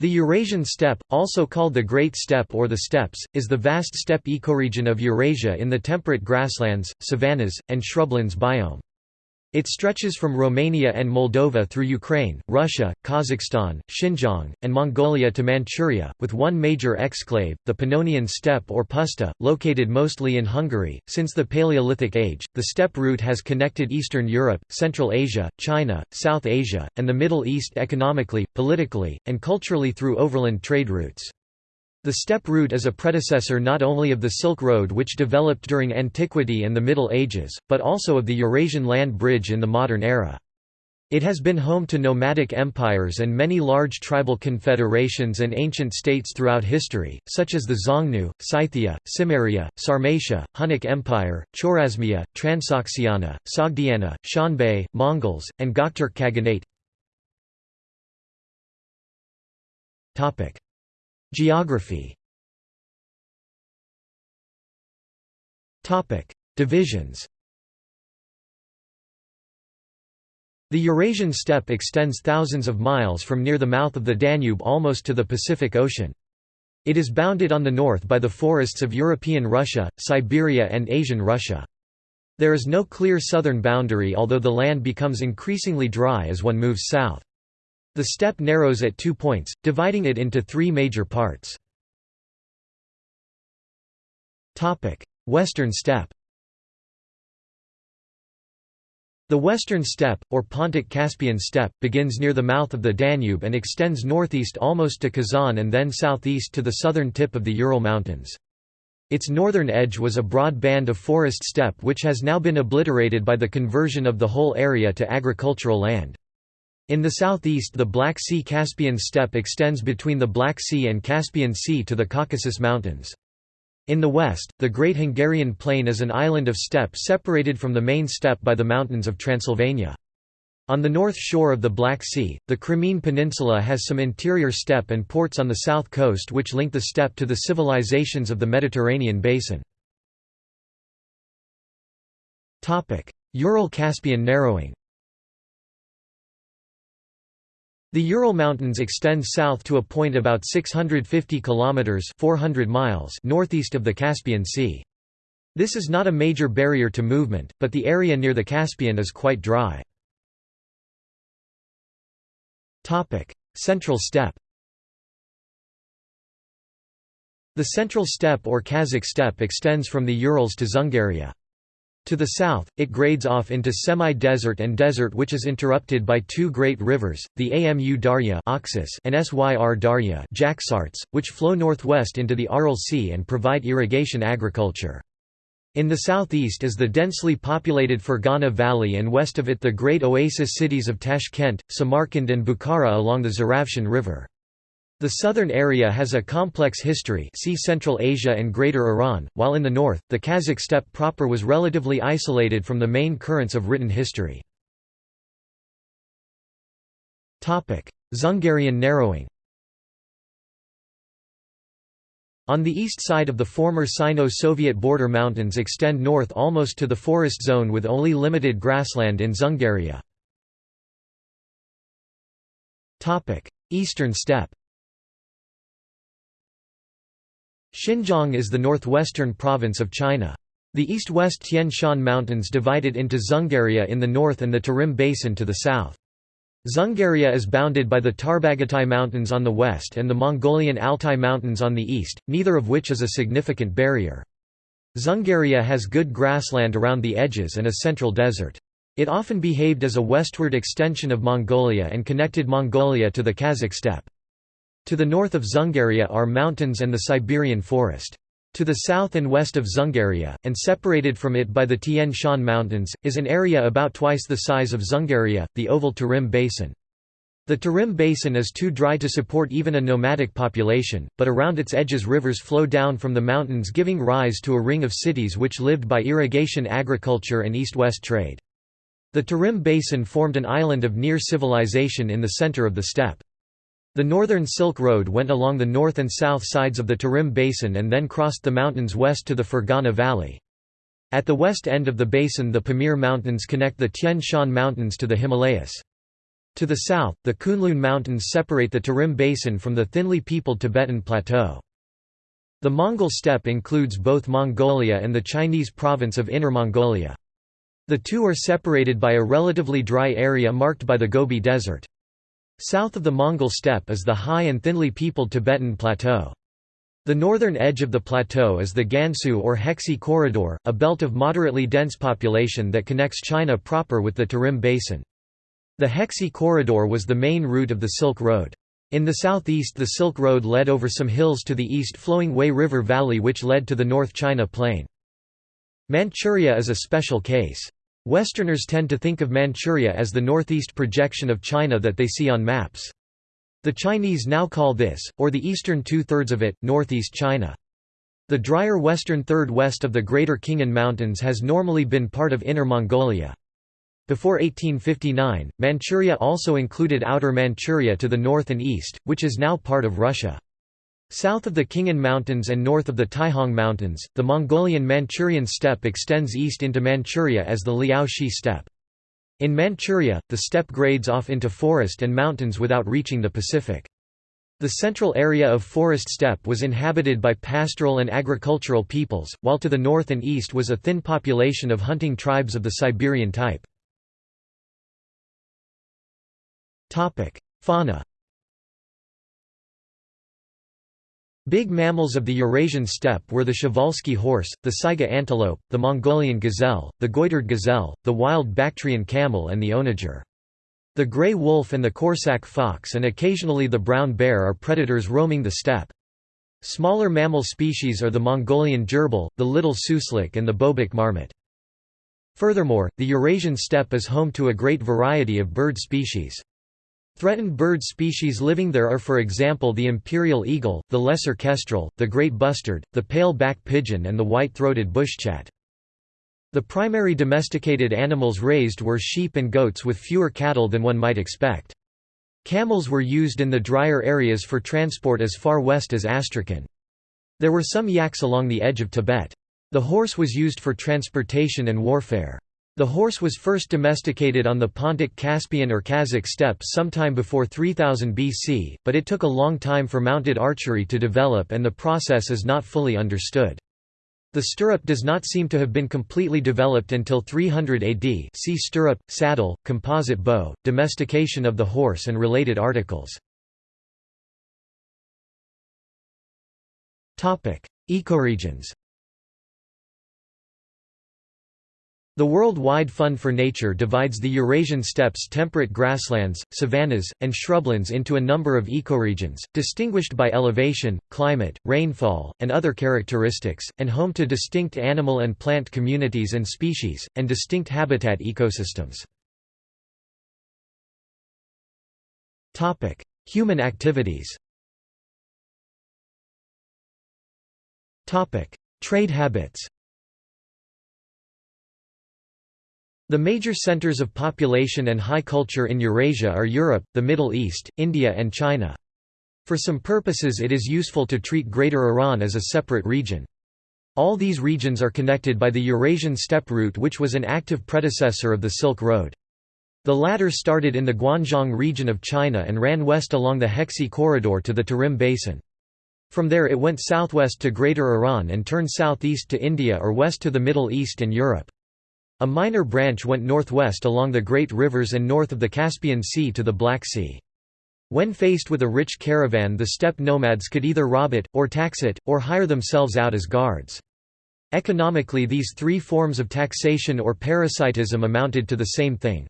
The Eurasian steppe, also called the Great Steppe or the Steppes, is the vast steppe ecoregion of Eurasia in the temperate grasslands, savannas, and shrublands biome. It stretches from Romania and Moldova through Ukraine, Russia, Kazakhstan, Xinjiang, and Mongolia to Manchuria, with one major exclave, the Pannonian steppe or puszta, located mostly in Hungary. Since the Paleolithic Age, the steppe route has connected Eastern Europe, Central Asia, China, South Asia, and the Middle East economically, politically, and culturally through overland trade routes. The steppe route is a predecessor not only of the Silk Road which developed during antiquity and the Middle Ages, but also of the Eurasian land bridge in the modern era. It has been home to nomadic empires and many large tribal confederations and ancient states throughout history, such as the Xiongnu, Scythia, Cimmeria, Sarmatia, Hunnic Empire, Chorasmia, Transoxiana, Sogdiana, Xianbei, Mongols, and Gokturk Khaganate. Geography Divisions The Eurasian steppe extends thousands of miles from near the mouth of the Danube almost to the Pacific Ocean. It is bounded on the north by the forests of European Russia, Siberia and Asian Russia. There is no clear southern boundary although the land becomes increasingly dry as one moves south. The steppe narrows at two points, dividing it into three major parts. Western steppe The Western steppe, or Pontic-Caspian steppe, begins near the mouth of the Danube and extends northeast almost to Kazan and then southeast to the southern tip of the Ural Mountains. Its northern edge was a broad band of forest steppe which has now been obliterated by the conversion of the whole area to agricultural land. In the southeast the Black Sea-Caspian steppe extends between the Black Sea and Caspian Sea to the Caucasus Mountains. In the west, the Great Hungarian Plain is an island of steppe separated from the main steppe by the mountains of Transylvania. On the north shore of the Black Sea, the Crimean Peninsula has some interior steppe and ports on the south coast which link the steppe to the civilizations of the Mediterranean basin. Ural-Caspian narrowing The Ural Mountains extend south to a point about 650 kilometers (400 miles) northeast of the Caspian Sea. This is not a major barrier to movement, but the area near the Caspian is quite dry. Topic: Central Steppe. The Central Steppe or Kazakh Steppe extends from the Urals to Dzungaria. To the south, it grades off into semi-desert and desert which is interrupted by two great rivers, the Amu Darya and Syr Darya which flow northwest into the Aral Sea and provide irrigation agriculture. In the southeast is the densely populated Fergana Valley and west of it the great oasis cities of Tashkent, Samarkand and Bukhara along the Zarafshan River. The southern area has a complex history see Central Asia and Greater Iran, while in the north, the Kazakh steppe proper was relatively isolated from the main currents of written history. Dzungarian narrowing On the east side of the former Sino-Soviet border mountains extend north almost to the forest zone with only limited grassland in Dzungaria. Eastern steppe Xinjiang is the northwestern province of China. The east-west Tian Shan Mountains divide it into Dzungaria in the north and the Tarim Basin to the south. Dzungaria is bounded by the Tarbagatai Mountains on the west and the Mongolian Altai Mountains on the east, neither of which is a significant barrier. Dzungaria has good grassland around the edges and a central desert. It often behaved as a westward extension of Mongolia and connected Mongolia to the Kazakh steppe. To the north of Dzungaria are mountains and the Siberian forest. To the south and west of Dzungaria, and separated from it by the Tian Shan Mountains, is an area about twice the size of Dzungaria, the oval Tarim Basin. The Tarim Basin is too dry to support even a nomadic population, but around its edges rivers flow down from the mountains giving rise to a ring of cities which lived by irrigation agriculture and east-west trade. The Tarim Basin formed an island of near civilization in the center of the steppe. The Northern Silk Road went along the north and south sides of the Tarim Basin and then crossed the mountains west to the Fergana Valley. At the west end of the basin the Pamir Mountains connect the Tian Shan Mountains to the Himalayas. To the south, the Kunlun Mountains separate the Tarim Basin from the thinly peopled Tibetan Plateau. The Mongol steppe includes both Mongolia and the Chinese province of Inner Mongolia. The two are separated by a relatively dry area marked by the Gobi Desert. South of the Mongol steppe is the high and thinly peopled Tibetan Plateau. The northern edge of the plateau is the Gansu or Hexi Corridor, a belt of moderately dense population that connects China proper with the Tarim Basin. The Hexi Corridor was the main route of the Silk Road. In the southeast the Silk Road led over some hills to the east flowing Wei River Valley which led to the North China Plain. Manchuria is a special case. Westerners tend to think of Manchuria as the northeast projection of China that they see on maps. The Chinese now call this, or the eastern two-thirds of it, northeast China. The drier western third west of the Greater Khingan Mountains has normally been part of Inner Mongolia. Before 1859, Manchuria also included Outer Manchuria to the north and east, which is now part of Russia. South of the Khingan Mountains and north of the Taihang Mountains, the Mongolian Manchurian steppe extends east into Manchuria as the Liaoxi steppe. In Manchuria, the steppe grades off into forest and mountains without reaching the Pacific. The central area of forest steppe was inhabited by pastoral and agricultural peoples, while to the north and east was a thin population of hunting tribes of the Siberian type. Fauna. Big mammals of the Eurasian steppe were the Przewalski horse, the saiga antelope, the Mongolian gazelle, the goitered gazelle, the wild Bactrian camel and the onager. The gray wolf and the Corsac fox and occasionally the brown bear are predators roaming the steppe. Smaller mammal species are the Mongolian gerbil, the little suslik and the bobak marmot. Furthermore, the Eurasian steppe is home to a great variety of bird species. Threatened bird species living there are for example the imperial eagle, the lesser kestrel, the great bustard, the pale-back pigeon and the white-throated bushchat. The primary domesticated animals raised were sheep and goats with fewer cattle than one might expect. Camels were used in the drier areas for transport as far west as Astrakhan. There were some yaks along the edge of Tibet. The horse was used for transportation and warfare. The horse was first domesticated on the Pontic Caspian or Kazakh steppes sometime before 3000 BC, but it took a long time for mounted archery to develop and the process is not fully understood. The stirrup does not seem to have been completely developed until 300 AD see stirrup, saddle, composite bow, domestication of the horse and related articles. Ecoregions The World-Wide Fund for Nature divides the Eurasian steppes temperate grasslands, savannas, and shrublands into a number of ecoregions, distinguished by elevation, climate, rainfall, and other characteristics, and home to distinct animal and plant communities and species, and distinct habitat ecosystems. Human activities Trade habits The major centers of population and high culture in Eurasia are Europe, the Middle East, India and China. For some purposes it is useful to treat Greater Iran as a separate region. All these regions are connected by the Eurasian steppe route which was an active predecessor of the Silk Road. The latter started in the Guanzhong region of China and ran west along the Hexi corridor to the Tarim Basin. From there it went southwest to Greater Iran and turned southeast to India or west to the Middle East and Europe. A minor branch went northwest along the great rivers and north of the Caspian Sea to the Black Sea. When faced with a rich caravan the steppe nomads could either rob it, or tax it, or hire themselves out as guards. Economically these three forms of taxation or parasitism amounted to the same thing.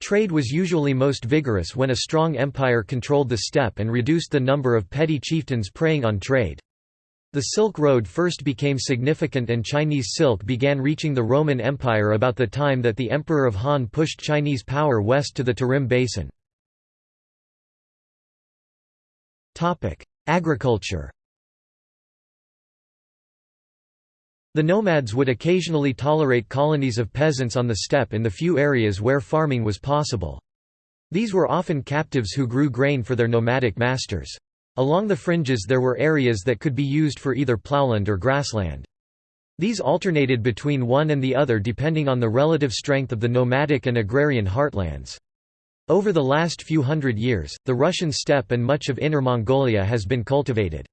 Trade was usually most vigorous when a strong empire controlled the steppe and reduced the number of petty chieftains preying on trade. The Silk Road first became significant and Chinese silk began reaching the Roman Empire about the time that the Emperor of Han pushed Chinese power west to the Tarim Basin. Agriculture The nomads would occasionally tolerate colonies of peasants on the steppe in the few areas where farming was possible. These were often captives who grew grain for their nomadic masters. Along the fringes there were areas that could be used for either plowland or grassland. These alternated between one and the other depending on the relative strength of the nomadic and agrarian heartlands. Over the last few hundred years, the Russian steppe and much of Inner Mongolia has been cultivated.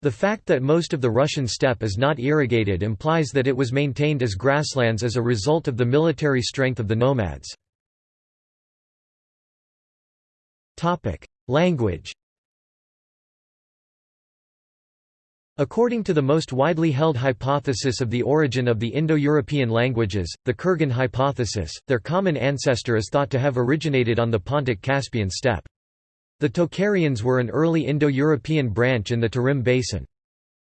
The fact that most of the Russian steppe is not irrigated implies that it was maintained as grasslands as a result of the military strength of the nomads. Language According to the most widely held hypothesis of the origin of the Indo-European languages, the Kurgan hypothesis, their common ancestor is thought to have originated on the Pontic-Caspian steppe. The Tocharians were an early Indo-European branch in the Tarim Basin.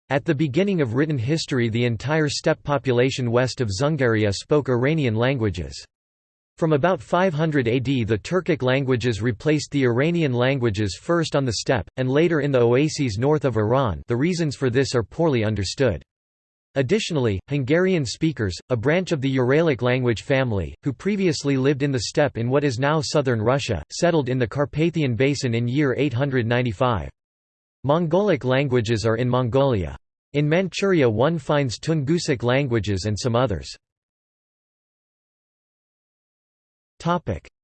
At the beginning of written history the entire steppe population west of Dzungaria spoke Iranian languages. From about 500 AD the Turkic languages replaced the Iranian languages first on the steppe, and later in the oases north of Iran the reasons for this are poorly understood. Additionally, Hungarian speakers, a branch of the Uralic language family, who previously lived in the steppe in what is now southern Russia, settled in the Carpathian Basin in year 895. Mongolic languages are in Mongolia. In Manchuria one finds Tungusic languages and some others.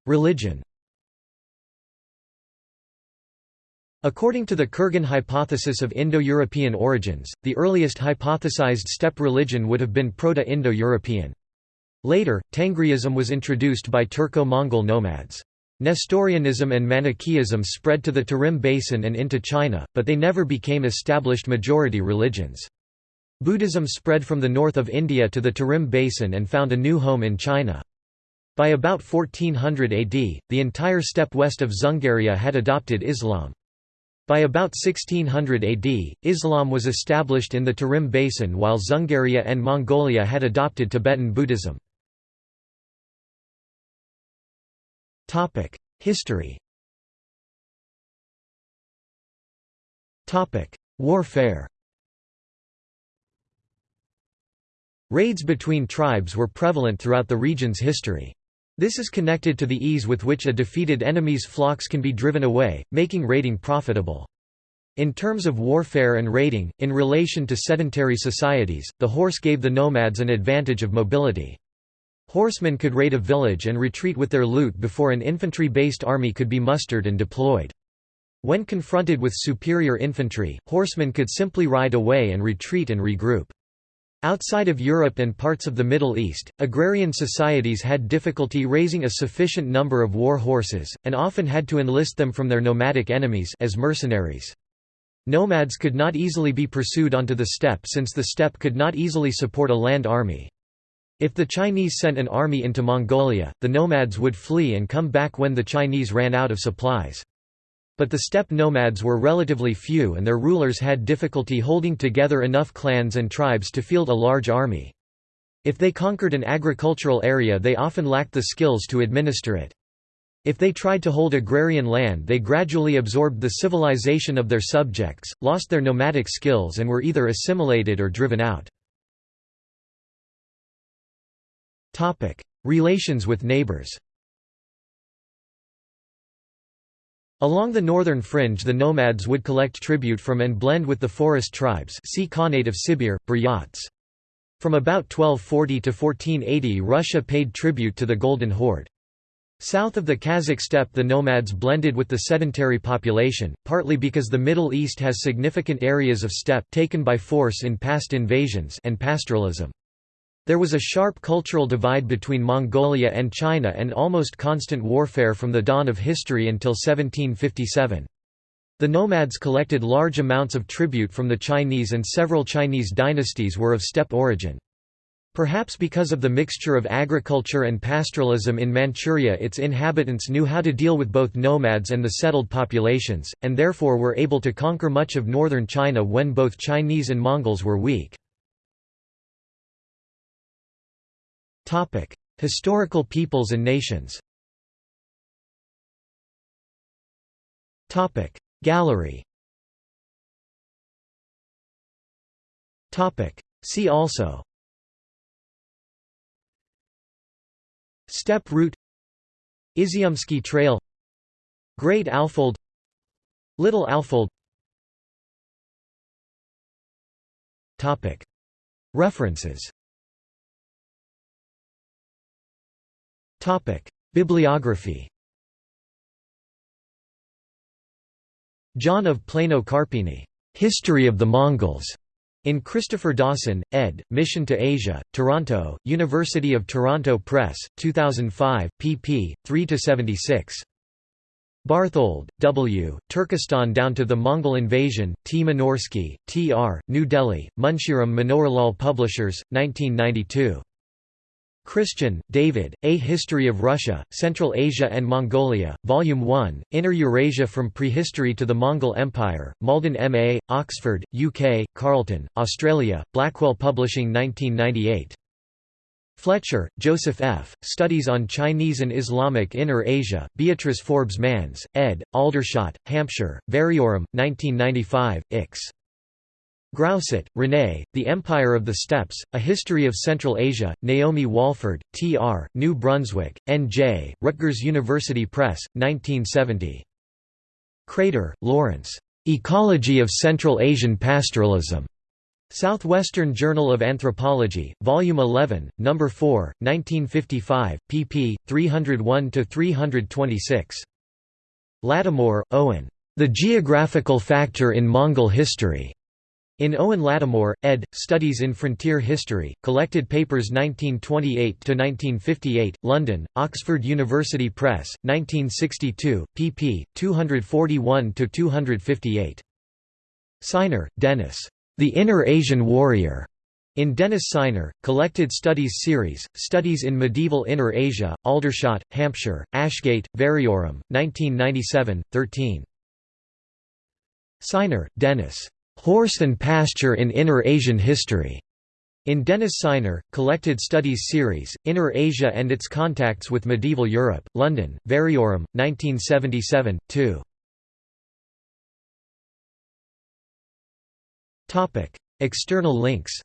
Religion According to the Kurgan hypothesis of Indo-European origins, the earliest hypothesized steppe religion would have been Proto-Indo-European. Later, Tengriism was introduced by Turco-Mongol nomads. Nestorianism and Manichaeism spread to the Tarim Basin and into China, but they never became established majority religions. Buddhism spread from the north of India to the Tarim Basin and found a new home in China. By about 1400 AD, the entire steppe west of Dzungaria had adopted Islam. By about 1600 AD, Islam was established in the Tarim Basin while Dzungaria and Mongolia had adopted Tibetan Buddhism. History Warfare Raids between tribes were prevalent throughout the region's history. This is connected to the ease with which a defeated enemy's flocks can be driven away, making raiding profitable. In terms of warfare and raiding, in relation to sedentary societies, the horse gave the nomads an advantage of mobility. Horsemen could raid a village and retreat with their loot before an infantry-based army could be mustered and deployed. When confronted with superior infantry, horsemen could simply ride away and retreat and regroup. Outside of Europe and parts of the Middle East, agrarian societies had difficulty raising a sufficient number of war horses, and often had to enlist them from their nomadic enemies as mercenaries. Nomads could not easily be pursued onto the steppe since the steppe could not easily support a land army. If the Chinese sent an army into Mongolia, the nomads would flee and come back when the Chinese ran out of supplies. But the steppe nomads were relatively few and their rulers had difficulty holding together enough clans and tribes to field a large army. If they conquered an agricultural area they often lacked the skills to administer it. If they tried to hold agrarian land they gradually absorbed the civilization of their subjects, lost their nomadic skills and were either assimilated or driven out. Relations with neighbors Along the northern fringe the nomads would collect tribute from and blend with the forest tribes see Khanate of Sibir, Buryats. From about 1240 to 1480 Russia paid tribute to the Golden Horde. South of the Kazakh steppe the nomads blended with the sedentary population, partly because the Middle East has significant areas of steppe taken by force in past invasions and pastoralism. There was a sharp cultural divide between Mongolia and China and almost constant warfare from the dawn of history until 1757. The nomads collected large amounts of tribute from the Chinese and several Chinese dynasties were of steppe origin. Perhaps because of the mixture of agriculture and pastoralism in Manchuria its inhabitants knew how to deal with both nomads and the settled populations, and therefore were able to conquer much of northern China when both Chinese and Mongols were weak. Topic: Historical peoples and nations. Topic: Gallery. Topic: See also. Steppe route. Iziumski Trail. Great Alfold. Little Alfold. References Bibliography John of Plano Carpini, History of the Mongols, in Christopher Dawson, ed., Mission to Asia, Toronto, University of Toronto Press, 2005, pp. 3–76. Barthold, W., Turkestan down to the Mongol invasion, T. Minorsky, T. R., New Delhi, Munshiram Manoharlal Publishers, 1992. Christian, David, A History of Russia, Central Asia and Mongolia, Volume 1, Inner Eurasia from Prehistory to the Mongol Empire, Malden M.A., Oxford, UK, Carlton, Australia, Blackwell Publishing 1998. Fletcher, Joseph F., Studies on Chinese and Islamic Inner Asia, Beatrice Forbes Manz, ed., Aldershot, Hampshire, Variorum, 1995, Ix. Grousset, René, The Empire of the Steppes, A History of Central Asia, Naomi Walford, T.R., New Brunswick, N.J., Rutgers University Press, 1970. Krader, Lawrence. Ecology of Central Asian Pastoralism. Southwestern Journal of Anthropology, Volume 11, No. 4, 1955, pp. 301–326. Lattimore, Owen. The Geographical Factor in Mongol History. In Owen Lattimore, ed., Studies in Frontier History, Collected Papers 1928–1958, London, Oxford University Press, 1962, pp. 241–258. Sinor, Dennis. The Inner Asian Warrior. In Dennis Sinor, Collected Studies Series, Studies in Medieval Inner Asia, Aldershot, Hampshire, Ashgate, Variorum, 1997, 13. Sinor, Dennis. Horse and Pasture in Inner Asian History. In Dennis Sinor, Collected Studies Series, Inner Asia and its Contacts with Medieval Europe, London, Variorum, 1977, 2. External links